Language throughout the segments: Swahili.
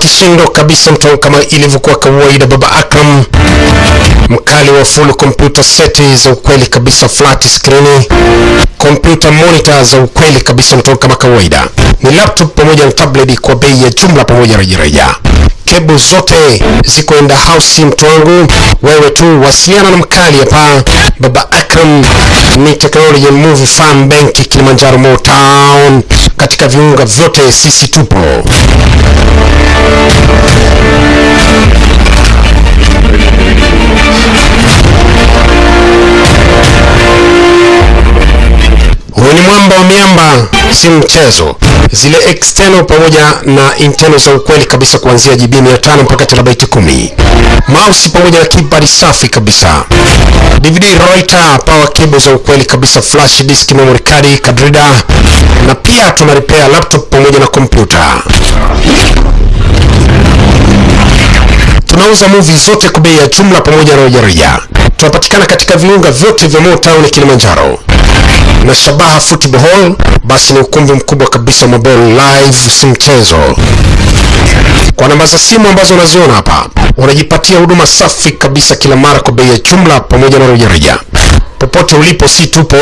kishindo kabisa mtu kama ilivyokuwa kawaida baba akram mkali wa full computer seti za ukweli kabisa flat screen computer monitor za ukweli kabisa mtoka kama kawaida. Ni laptop pamoja na tablet kwa bei ya jumla pamoja rejareja. Kebu zote ziko in house mtu wangu. Wewe tu wasiliana na mkali hapa. Baba akram ni technology movie farm bank kilimanjaro motown katika viunga vyote sisi tupo ni miamba si mchezo. Zile external pamoja na internal za ukweli kabisa kuanzia GB 500 mpaka terabyte 10 mouse pamoja na keyboard safi kabisa. DVD writer power cable za ukweli kabisa flash disk memory card card reader. Na pia tuna repair laptop pamoja na kompyuta tunauza movie zote kwa bei ya jumla pamoja na rejareja. Tunapatikana katika viunga vyote vya Motown Kilimanjaro na Shabaha Football Hall, basi ni ukumbi mkubwa kabisa wa mabao live, si mchezo. Kwa namba za simu ambazo unaziona hapa, unajipatia huduma safi kabisa kila mara kwa bei ya jumla pamoja na rejareja. Popote ulipo, si tupo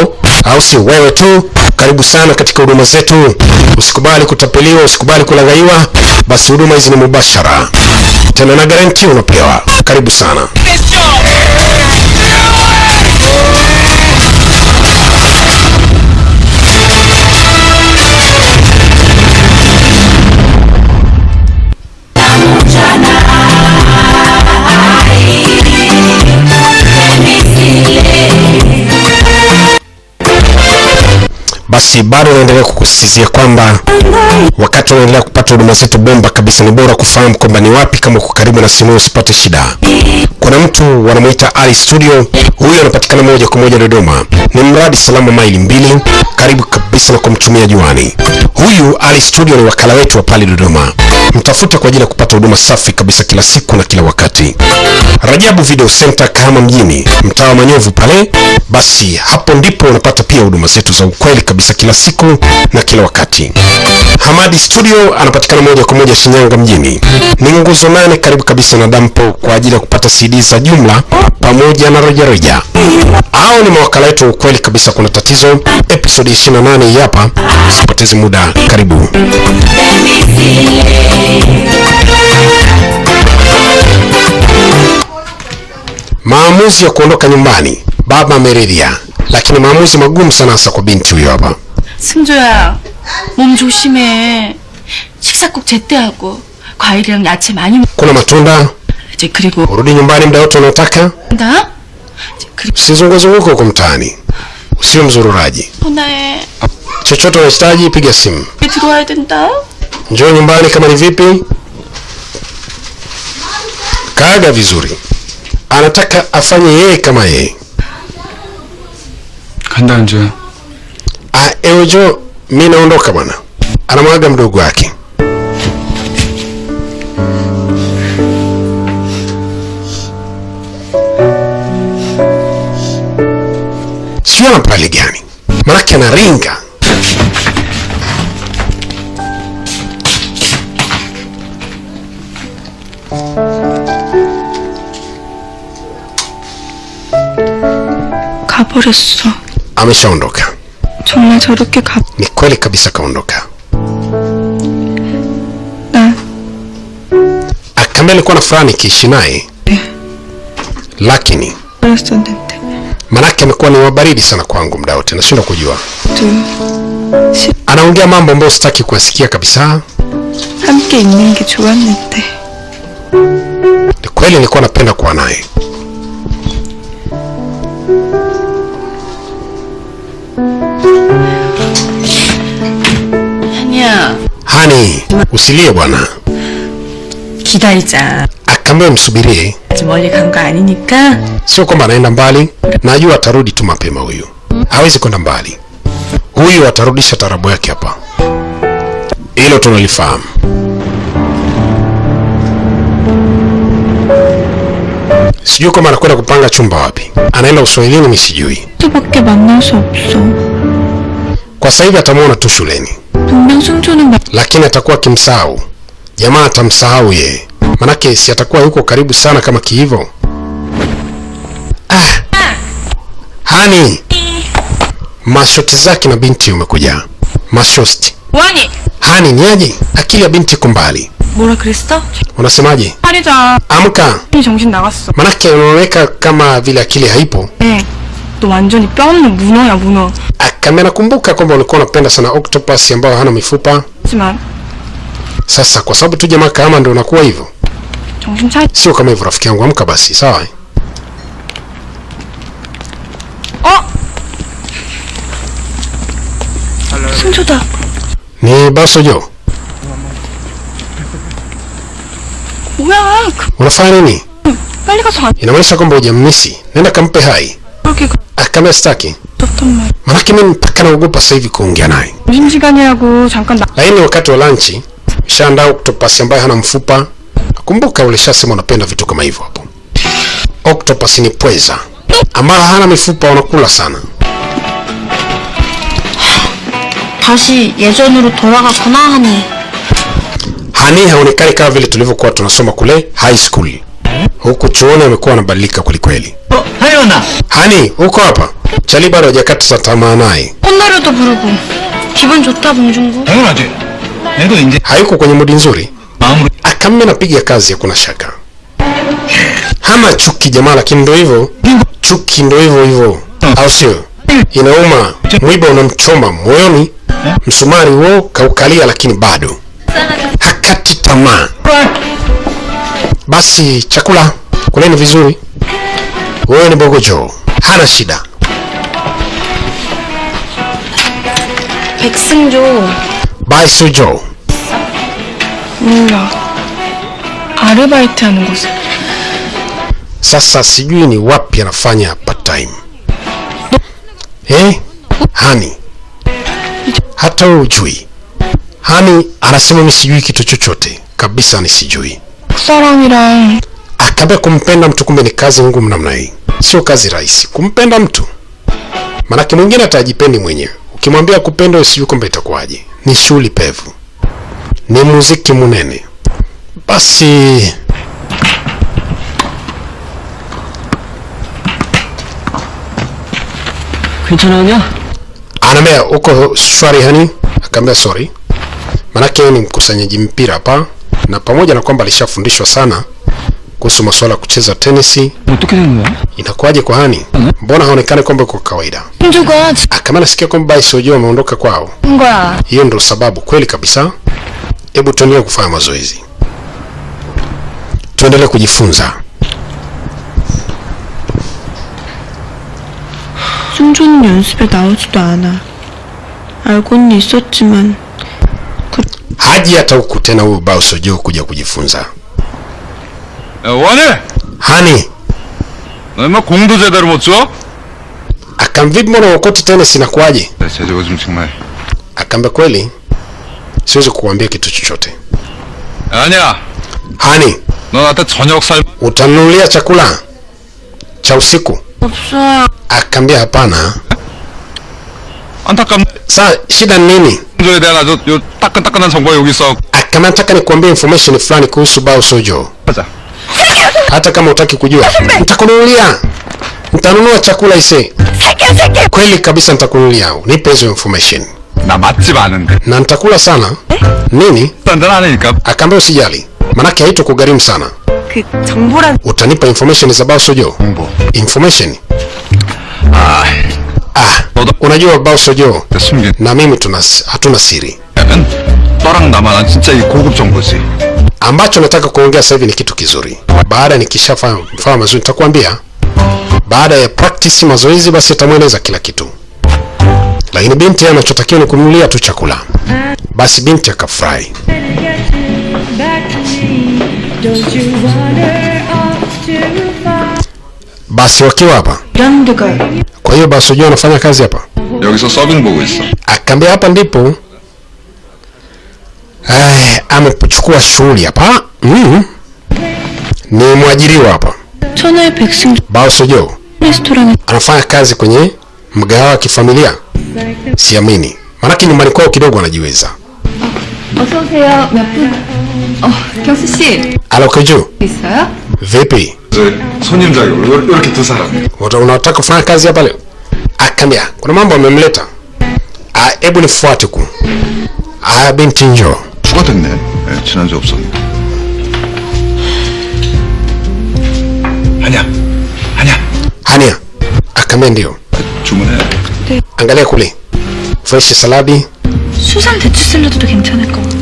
au si wewe tu, karibu sana katika huduma zetu. Usikubali kutapeliwa, usikubali kulaghaiwa, basi huduma hizi ni mubashara tena na garanti unapewa. Karibu sana. Basi bado naendelea kukusisitizia kwamba wakati unaendelea kupata huduma zetu bomba kabisa, ni bora kufahamu kwamba ni wapi kama uko karibu na simu usipate shida. Kuna mtu wanamuita Ali Studio, huyo anapatikana moja kwa moja Dodoma, ni mradi salama maili mbili, karibu kabisa na kumtumia juani. Huyu Ali Studio ni wakala wetu wa pale Dodoma, mtafute kwa ajili ya kupata huduma safi kabisa kila siku na kila wakati. Rajabu Video Center Kahama mjini, mtaa wa Manyovu pale, basi hapo ndipo unapata pia huduma zetu za ukweli kabisa kila siku na kila wakati. Hamadi Studio anapatikana moja kwa moja Shinyanga mjini, ni nguzo nane karibu kabisa na dampo kwa ajili ya kupata CD za jumla pamoja na rejareja. Hao ni mawakala wetu ukweli kabisa. Kuna tatizo, Episodi 28 hii hapa, usipoteze muda, karibu. Maamuzi ya kuondoka nyumbani, baba ameridhia, lakini maamuzi magumu sana, hasa kwa binti huyo hapa. 승조야, 몸 조심해. 식사 꼭 제때 하고 과일이랑 야채 많이 먹. Kuna matunda, 이제 그리고 urudi nyumbani muda wote unaotaka, 나 이제 그리고 usizunguzunguke huko mtaani, usiwe mzururaji. 전화해. Chochote unahitaji, piga simu. 들어와야 된다. Njoo nyumbani kama ni vipi, kaaga vizuri. Anataka afanye yeye kama yeye. 간다 은주야 Ah, ewe Jo, mi naondoka bwana. Anamwaga mdogo wake. Sio ana pale gani? Manake anaringa. 가버렸어. Ameshaondoka. 정말 저렇게 가. Ni kweli kabisa kaondoka. 나 Akambe alikuwa na furaha nikiishi naye, lakini 버렸었는데. manake amekuwa ni wabaridi sana kwangu muda wote, nashindwa kujua. 또 시- Anaongea mambo ambayo sitaki kuyasikia kabisa. 함께 있는 게 좋았는데. Ni kweli nilikuwa napenda kuwa naye. Hani, usilie bwana. 기다리자. Akaambia msubirie, 아직 멀리 간 거 아니니까. sio kwamba anaenda mbali. Najua atarudi tu mapema. Huyu hawezi kwenda mbali, huyu atarudisha tarabu yake hapa, hilo tunalifahamu. Sijui kama anakwenda kupanga chumba wapi, anaenda uswahilini, mimi sijui. 수밖에 만날 수 없어. Kwa sasa hivi atamwona tu shuleni, 분명 승조는 나 lakini atakuwa akimsahau. Jamaa atamsahau yeye. Manake si atakuwa yuko karibu sana kama kiivo? Ah. hani mashoti zake na binti umekuja. Mashosti hani ni aje? Akili ya binti iko mbali. Unasemaje? Amka. Manake unaoneka kama vile akili haipo. Eh. 너 완전히 뼈 없는 문어야 문어 Akame nakumbuka kwamba ulikuwa unapenda sana octopus ambayo hana mifupa. 하지만 Sasa kwa sababu tu jamaa kama ndio unakuwa hivyo, 정신 차리 sio kama hivyo rafiki yangu. Amka basi, sawa? eh? 어? 승조다 Ni Basojo, 뭐야 그, unafanya nini? 빨리 가서 안 Inamaanisha kwamba hujamnisi. Nenda kampe hai. 그렇게 Akame staki, 급섭단 말 manake mimi mpaka naogopa sasa hivi kuongea naye. 점심시간이라고 잠깐 나 Lakini wakati wa lunch ushaandaa octopus ambaye hana mfupa. Kumbuka ulishasema unapenda vitu kama hivyo hapo. Octopus ni pweza ambaye hana mifupa, wanakula sana. 다시 예전으로 돌아갔구나 하니 Hani haonekani kama vile tulivyokuwa tunasoma kule high school. Huku chuoni amekuwa anabadilika kwelikweli. 어, 하연아. Hani, uko hapa? Chali bado hajakata tamaa naye. 꽃노래도 부르고 기분 좋다 봉준구 당연하지. 내도 이제 Hayuko kwenye mudi nzuri. 마음으로 Akame napiga kazi, hakuna shaka. Hana chuki jamaa, lakini ndo hivyo. Chuki ndo hivyo hivyo, au sio? Inauma, mwiba unamchoma moyoni, msumari huo kaukalia, lakini bado hakati tamaa. Basi chakula kuleni vizuri. Wewe ni Bogojo, hana shida. 백승조 Bye Sujo. 몰라 아르바이트 하는 곳에 Sasa sijui ni wapi anafanya part time. Eh? Hani. Hata wewe hujui. Hani anasema mimi sijui kitu chochote. Kabisa ni sijui. 사람이랑 Akaambia kumpenda mtu kumbe ni kazi ngumu namna hii. sio kazi rahisi kumpenda mtu, manake mwingine atajipendi mwenyewe. Ukimwambia kupenda usijui kwamba itakuwaje. Ni shughuli pevu, ni muziki munene. Basi anaambia uko shwari hani? Akaambia sorry, manake ni mkusanyaji mpira hapa, na pamoja na kwamba alishafundishwa sana kuhusu masuala ya kucheza tenisi 어떻게 된 거야? inakuwaje kwa hani mbona haonekani kwamba uko kawaida 봉준구가 akama nasikia kwamba Baisojio ameondoka kwao 죽은 거야 hiyo ndio sababu kweli kabisa hebu tuendelee kufanya mazoezi tuendelee kujifunza 승조는 연습에 나오지도 않아 알고는 있었지만 haji hata huku tena huyu Baisojio kuja kujifunza 야, 원해! hani 너 인마 공도 제대로 못 줘? akamvipi mbona ukoti tenisi inakuwaje 야, 쟤 저거 좀 정말. akaambia kweli siwezi kukuambia kitu chochote 아니야, hani 너 나한테 저녁 살. utanunulia chakula cha usiku 없어요 akaambia hapana 안타깝네. saa shida ni nini 저에 대한 아주 요 따끈따끈한 정보가 여기 있어. akaambia nataka nikuambia information fulani kuhusu bao sojo 하자. hata kama utaki kujua, nitakununulia, nitanunua chakula ise, kweli kabisa nitakununulia. Nipe hizo information. Na na nitakula sana. Nini. Akaambia usijali, manake haito kugharimu sana. Utanipa information za Bao Sojo information. Ah, ah, unajua Bao Sojo na mimi tunas, hatuna siri ambacho nataka kuongea sasa hivi ni kitu kizuri. Baada nikishafahamu mazuri, nitakwambia baada ya practice mazoezi, basi atamweleza kila kitu, lakini binti anachotakiwa ni kumnulia tu chakula. Basi binti akafurahi. Basi wakiwa hapa, kwa hiyo basi unajua anafanya kazi hapa, akaambia hapa ndipo Eh, amekuchukua shughuli hapa mm. Ni mwajiriwa hapa Baosojo anafanya kazi kwenye mgahawa wa kifamilia siamini, Maana maanake nyumbani kwao kidogo anajiweza. Alokeju, vipi? Unataka kufanya kazi hapa leo? Ah, Akamia. kuna mambo amemleta. Ah, Hebu nifuate ku. Aya, binti njoo 뭐가 됐네. 예, 네, 지난주 없었는데. 아니야. 아니야. 아니야. 아카멘디오. 주문해. 네. 안갈레콜리. 프레시 살라비. 수산 대추 샐러드도 괜찮을 것 같고.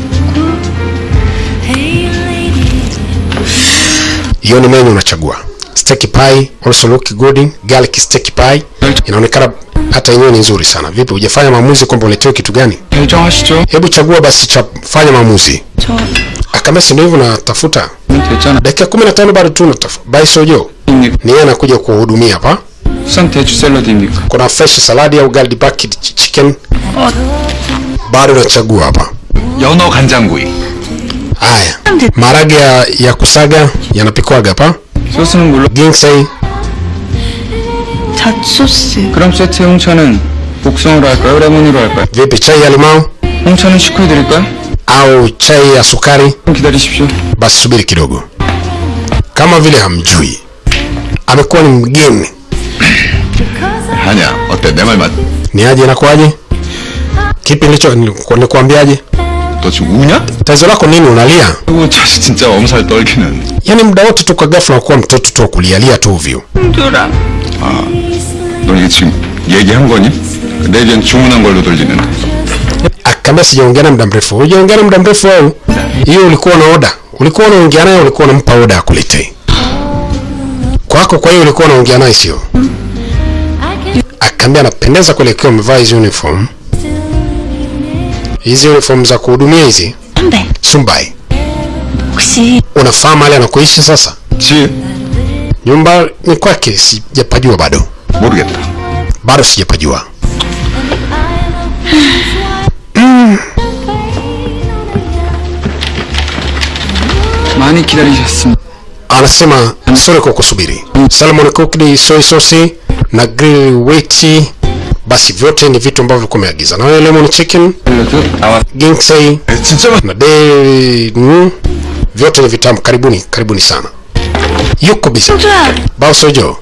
이혼의 메뉴나 차구아. steak pie also look good garlic steak pie inaonekana hata yenyewe ni nzuri sana vipi hujafanya maamuzi kwamba uletewe kitu gani 결정하시죠. hebu chagua basi cha fanya maamuzi 저 akambia si ndio hivyo natafuta 됐잖아. dakika kumi na tano bado tu natafuta bai sojo 입니까? ni yeye anakuja kuhudumia hapa 수산 대추 샐러드입니까? kuna fresh saladi au garlic bucket ch- chicken bado nachagua hapa 연어 간장구이. haya maharage ya, ya kusaga yanapikwaga hapa 소스는 물론 ginseng 잣소스. 그럼 세트 홍차는 복숭아로 할까요? 레몬으로 할까요? vipi chai ya limao 홍차는 식후해드릴까요? au chai ya sukari 좀 기다리십시오. basi subiri kidogo kama vile hamjui amekuwa ni mgeni 아니야, 어때? 내 말 맞? ni aje inakuwaje kipi nilicho niliku- nikuambiaje 너 지금 우냐? tatizo lako nini unalia 아이고, 자식 진짜 엄살 떨기는. yaani muda wote tu kwa ghafla unakuwa mtoto tu wa kulialia tu ovyo 너 이게 지금 얘기한 거니? 내 얘기는 주문한 걸로 들리는데. akaambia sijaongea na muda mrefu hujaongea na muda mrefu au hiyo ulikuwa na oda ulikuwa unaongea naye ulikuwa unampa oda akuletee kwako kwa hiyo ulikuwa unaongea naye sio akaambia anapendeza kuelekea umevaa hizi uniform hizi uniform za kuhudumia hizi Sumbai. Kusi. Unafahamu hali anakoishi sasa? Si. Nyumba ni kwake, sijapajua bado. Murgeta. Bado sijapajua. Mm. Mani kiralishasin. Anasema sore kwa kusubiri. Mm. Salmon cooked soy sauce na grill weti basi vyote ni vitu ambavyo ulikuwa umeagiza na wewe lemon chicken 샐러드 나왔. ginseng 에, 진짜 맛. na de mm, vyote ni vitamu karibuni karibuni sana yuko bizi 소주야, baosojo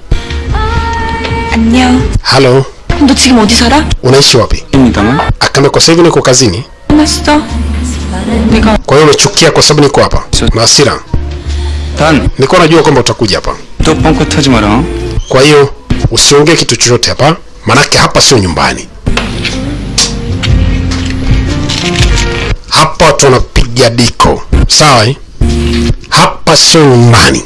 안녕. halo 너 지금 어디 살아? unaishi wapi 입니다만. akaambia kwa sasa hivi niko kazini 끝났어. 내가 kwa hiyo umechukia kwa sababu niko hapa na hasira 단, nilikuwa najua kwamba utakuja hapa 또 뻥끗하지 마라. kwa hiyo usiongee kitu chochote hapa manake hapa sio nyumbani hapa watu wanapiga diko sawa eh? hapa sio nyumbani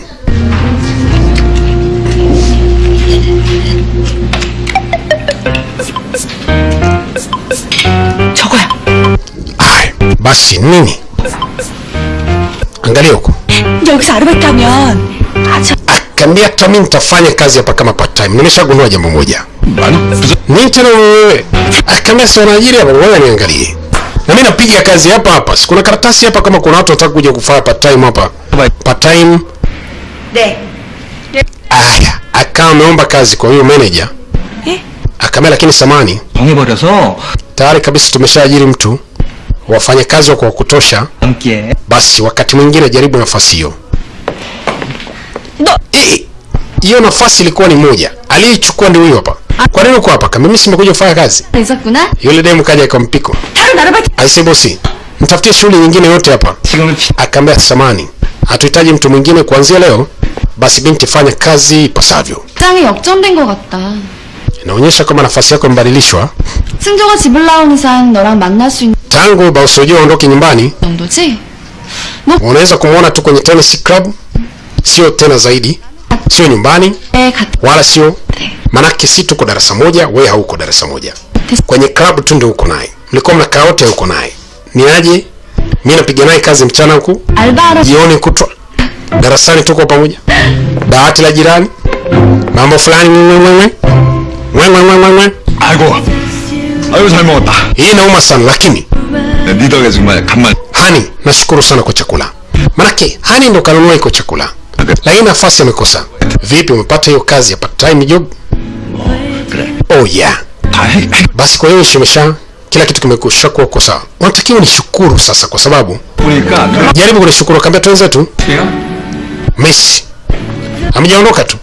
저거야. Aya, basi nini angalia huko 여기서 아르바이트 하면 아주 akaambia hata mi nitafanya kazi hapa kama part time nimeshagundua jambo moja Niite na wewe. Akamwambia ah, si wanaajiri hapa, ngoja niangalie. Na mimi napiga kazi hapa hapa. Si kuna karatasi hapa kama kuna watu wataka kuja kufanya part time hapa. Part time. De. Aya, akawa ameomba kazi kwa huyo manager. Eh? Akamwambia lakini samani. Tayari kabisa tumeshaajiri mtu. Wafanyakazi wako wa kutosha. Basi wakati mwingine jaribu nafasi hiyo. E, hiyo nafasi ilikuwa ni moja aliyechukua ndio huyo hapa kwa nini uko hapa kama mimi simekuja kufanya kazi 있었구나? yule demu kaja ikampiko 다른 아르바이트 aise bosi mtafutie shughuli nyingine yote hapa 지금은 피... akaambia samani hatuhitaji mtu mwingine kuanzia leo basi binti fanya kazi ipasavyo 짱이 역전된 것 같다. inaonyesha kwamba nafasi yako imebadilishwa 승조가 집을 나온 이상 너랑 만날 수 있는 tangu bausojua aondoke nyumbani 정도지? unaweza kumwona tu kwenye tennis club sio tena zaidi sio nyumbani 에 같은 wala sio manake si tuko darasa moja we hauko darasa moja kwenye klabu tu ndio uko naye mlikuwa mnakaa wote uko naye ni aje mi napiga naye kazi mchana huku 알바하러 jioni kutwa darasani tuko pamoja dawati la jirani mambo fulani mwe, mwe, mwe. Mwe, mwe, mwe, mwe, mwe. 아이고. 아이고 잘 먹었다. hii inauma sana lakini 네, 네 덕에 정말 간만. hani nashukuru sana kwa chakula manake hani ndo kanunua iko chakula na hii nafasi amekosa. Vipi, umepata hiyo kazi ya part time job? Oh yeah. Basi kwa hiyo shimesha kila kitu kimekusha kuwa kwa sawa. Unatakiwa nishukuru sasa, kwa sababu jaribu kunishukuru. Kaambia tu wenzetu Messi amejaondoka tu,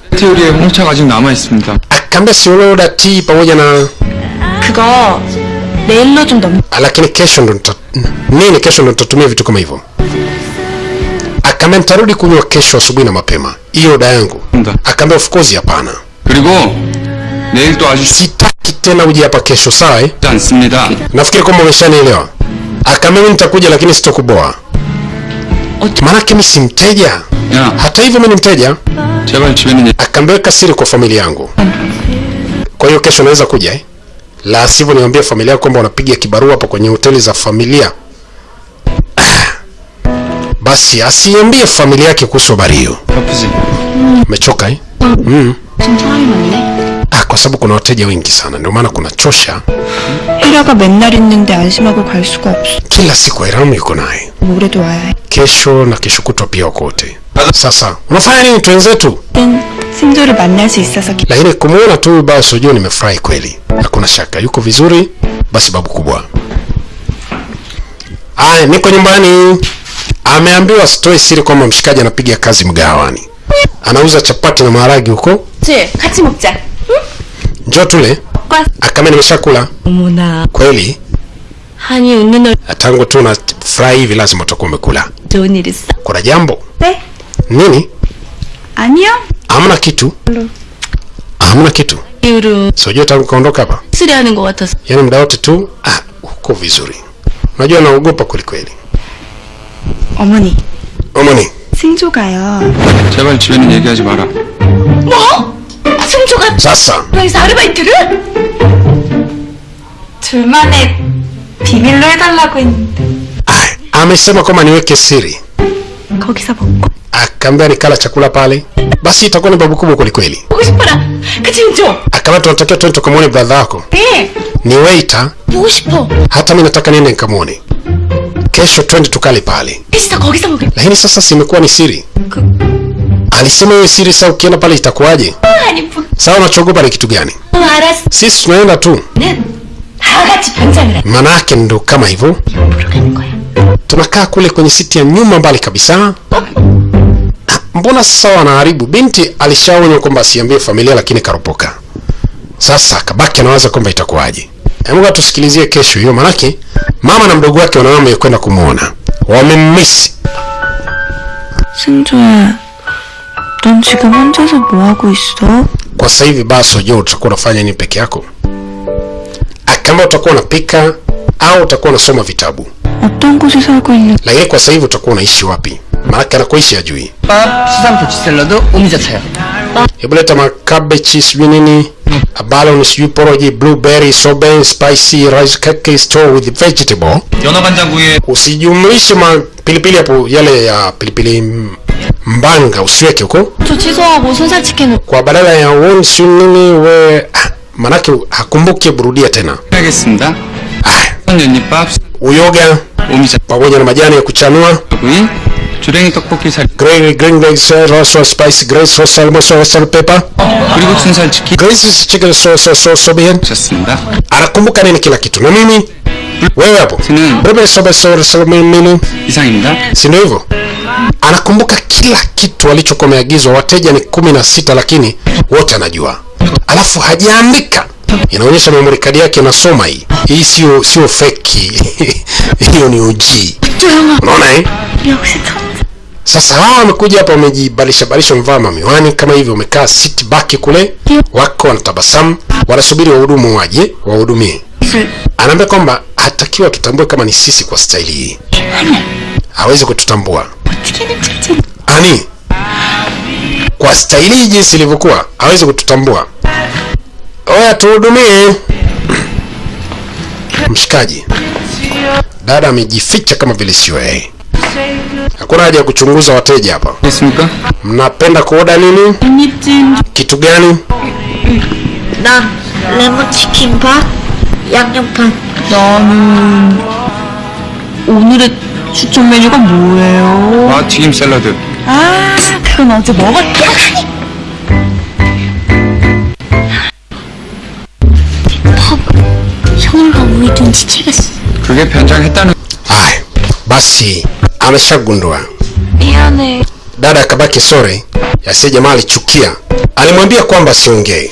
akaambia si ule uloda ti pamoja na ah, lakini kesho ndo nini, kesho ndo nitatumia vitu kama hivyo. Akaambia nitarudi kunywa kesho asubuhi na mapema, hiyo oda yangu. Akaambia of course hapana, sitaki tena uje hapa kesho, sawa eh? Nafikiri kwamba umeshanielewa. Akaambia mimi nitakuja, lakini sitokuboa, maanake mimi si mteja. yeah. Hata hivyo mimi ni mteja. Akaambia weka siri kwa familia yangu, kwa hiyo kesho naweza kuja eh? La sivyo niambie familia yako kwamba unapiga kibarua hapo kwenye hoteli za familia basi asiambie familia yake kuhusu habari hiyo. Umechoka eh? Mm. Ah, kwa sababu kuna wateja wengi sana, ndio maana kuna chosha. Kila siku Airamu yuko naye, kesho na kesho kutwa pia wakote. Sasa unafanya nini twenzetu? Lakini kumuona tu basi Sojo nimefurahi kweli, hakuna shaka yuko vizuri. Basi babu kubwa, aya, niko nyumbani ameambiwa sitoe siri kwamba mshikaji anapiga kazi mgawani anauza chapati na maharagi huko. Njo tule. Akama nimeshakula. Kweli? Ah, tangu tu na furahi hivi lazima utakuwa umekula. Kuna jambo? Nini? Amna kitu. Amna kitu. Sijua tangu kaondoka hapa? Yani yaani muda wote tu ah, huko vizuri. Unajua naogopa kwelikweli 어머니, omoni 승조가요. 제발 집에는 얘기하지 마라. 뭐? 승조가 sasa 여기서 아르바이트를? 둘만의 비밀로 해달라고 했는데 ah, amesema kwamba niweke siri 거기서 먹고 nikala chakula pale basi itakuwa ni babu kubwa kwelikweli 보고 싶어라. 그치 승조? akaambia tunatakiwa tuende tukamwone bradha wako 네. ni waiter 보고 싶어. hata nataka niende nikamwone kesho twende tukale pale, lakini sasa simekuwa ni siri. Alisema hiyo siri. Sasa ukienda pale itakuwaje? Sasa unachogopa ni kitu gani? Sisi tunaenda tu, manake ndo kama hivyo. Tunakaa kule kwenye siti ya nyuma mbali kabisa. Ah, mbona sasa wanaharibu? Binti alishaonywa kwamba asiambie familia, lakini karopoka. Sasa kabaki anawaza kwamba itakuwaje. hebu tusikilizie kesho hiyo manake mama na mdogo wake wanaama kwenda kumwona wamemmisi 승조야, 넌 지금 혼자서 뭐 하고 있어? kwa sasa hivi basi ujua utakuwa unafanya nini peke yako kama utakuwa unapika au utakuwa unasoma vitabu 어떤 곳에 살고 있는 lakini kwa sasa hivi utakuwa unaishi wapi maanake anakoishi ajui 밥, 수삼부치 샐러드, 오미자차요. hebu leta makabechi sijui nini balon sijui poroji blueberry soben spicy rice cake store with vegetable 연어간장구이에 usijumlishe mapilipili hapo yale ya pilipili m- mbanga usiweke huko 저 취소하고 순살 치킨 kwa badala ya won sijui nini we ah, manake hakumbuki burudia tena 해야겠습니다. ah, 연잎밥, uyoga 오미자구이, pamoja na majani ya kuchanua 주랭이 떡볶이 살, green green eggs rosa spice grace sauce almo sauce pepper 그리고 순살치킨 grace chicken sauce sauce sobian 좋습니다. anakumbuka nini kila kitu na mimi wewe hapo Sina- Bebe sobe sobe sobe mimi 이상입니다. si ndio hivyo anakumbuka kila kitu alichokuwa ameagizwa wateja ni kumi na sita lakini wote anajua alafu hajaandika inaonyesha memory card yake inasoma hii hii sio sio feki hiyo ni uji unaona eh 역시 참 sasa hawa wamekuja hapa wamejibalisha balisha wamevaa mamiwani kama hivyo wamekaa sit back kule wako wanatabasamu wanasubiri wahudumu waje wahudumie. Anaambia kwamba hatakiwa tutambue kama ni sisi kwa staili hii. Hawezi kututambua. Ani? Kwa staili hii jinsi ilivyokuwa hawezi kututambua. Oya tuhudumie. Mshikaji. Dada amejificha kama vile sio yeye hakuna haja ya kuchunguza wateja hapa mnapenda kuoda nini kitu gani 나 레몬 치킨밥, 양념판. 나는 오늘의 추천 메뉴가 뭐예요? 와 튀김 샐러드, 아 그건 어제 먹었다 형과 우리 좀 지치겠어. 그게 변장했다는 Aya, basi ameshagundua. Dada Kabaki Sore yasiye jamaa alichukia, alimwambia kwamba siongee.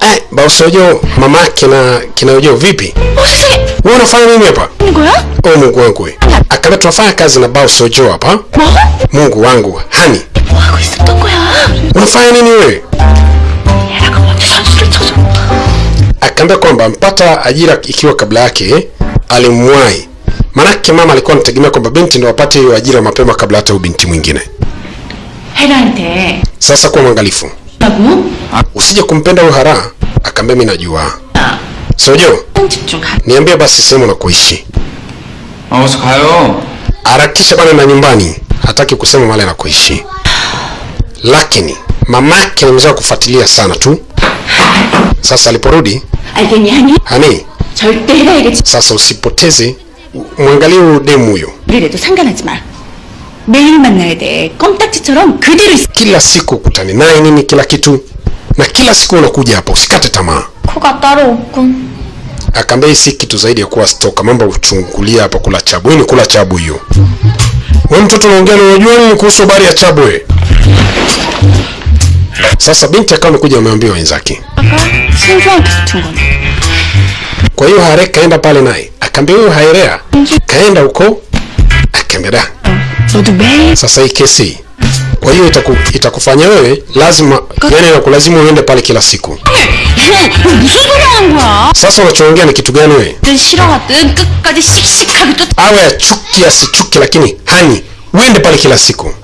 Eh, bausojo mama kina kinaojo vipi? Wewe unafanya nini hapa? Oh, Mungu wangu. Akaba tunafanya kazi na bausojo hapa. Mungu wangu, hani. Unafanya nini wewe? Akaambia kwamba mpata ajira ikiwa kabla yake alimwai Maanake mama alikuwa anategemea kwamba binti ndio apate hiyo ajira mapema kabla hata binti mwingine. Helante. Sasa kuwa mwangalifu. Usije kumpenda huyo Hara, akaambia mimi najua. Sojo. Niambie basi sehemu na kuishi. Maoso kayo. Harakisha bana na nyumbani. Hataki kusema mahali anakoishi. Lakini mamake ni mzee kufuatilia sana tu. Sasa aliporudi, hani, sasa usipoteze u- mwangalie huyu demu huyo 지리래도 상관하지 마. 매일 만나야 돼. 껌딱지처럼 그대로 있어. kila siku ukutane naye nini kila kitu na kila siku unakuja hapa usikate tamaa 코가 따로 없군. akaambia hii si kitu zaidi ya kuwa stoka mambo ya uchungulia hapa kula chabu hii ni kula chabu hiyo we mtoto unaongea na unajua nini kuhusu habari ya chabu we sasa binti akawa amekuja ameambia wenzake 신주한테 붙은 거네. Kwa hiyo Hare kaenda pale naye akaambia huyo Hairea kaenda huko Akemeda. Sasa hii kesi kwa hiyo itaku, itakufanya wewe lazima yani na inakulazimu uende pale kila siku. Sasa unachoongea ni kitu gani wewe? Awe achuki asichuki, lakini hani uende pale kila siku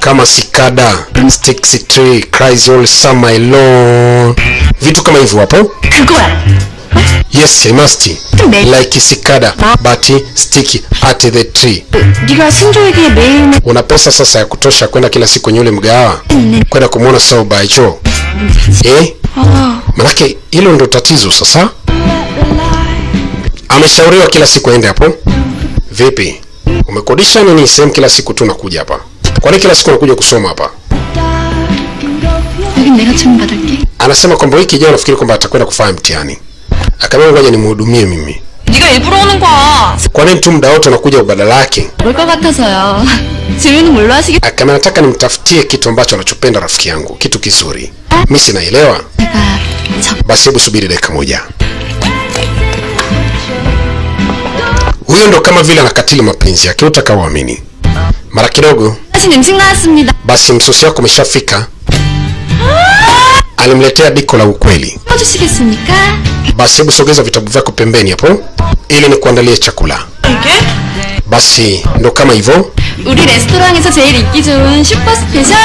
kama Sikada, Stixi Tree, Cries All Summer Long, vitu kama hivyo hapo. Yes, he must. Like cicada, but stick at the tree. Una pesa sasa ya kutosha kwenda kila siku kwenye ule mgahawa kwenda kumwona Saubacho eh? Manake hilo ndo tatizo sasa. Ameshauriwa kila siku aende hapo. Vipi, umekodisha nini sehemu kila siku tu nakuja hapa? Kwani kila siku nakuja kusoma hapa? Anasema kwamba wiki ijayo nafikiri kwamba atakwenda kufanya mtihani Akamwambia ngoja nimhudumie mimi. 네가 일부러 오는 거야. Kwa nini tu muda wote unakuja badala yake? 올 것 같아서요. 지민은 뭘로 하시겠? Akamwambia nataka nimtafutie kitu ambacho anachopenda rafiki yangu, kitu kizuri. Mimi sinaelewa. 제가 저 Basi hebu subiri dakika moja. Huyo ndo kama vile anakatili mapenzi yake, utakaoamini. Mara kidogo 하신 음식 나왔습니다. basi msosi wako umeshafika. alimletea diko la ukweli. Basi hebu sogeza vitabu vyako pembeni hapo ili nikuandalie chakula. Basi ndo kama hivyo.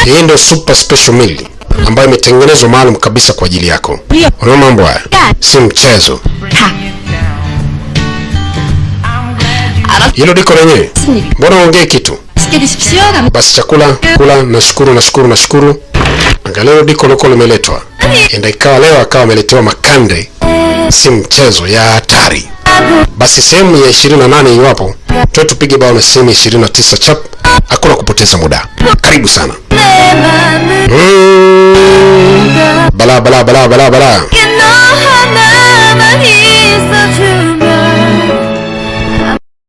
Hii ndo super special meal ambayo imetengenezwa maalum kabisa kwa ajili yako. Unaona mambo haya si mchezo. Hilo diko lenyewe, mbona ongee kitu? Basi chakula kula. Nashukuru, nashukuru, nashukuru. Angaleo diko loko limeletwa enda ikawa leo akawa ameletewa makande, si mchezo ya hatari. Basi sehemu ya 28 iwapo tuwe tupige bao na sehemu ya 29 chap, hakuna kupoteza muda. Karibu sana mm. bala bala bala bala bala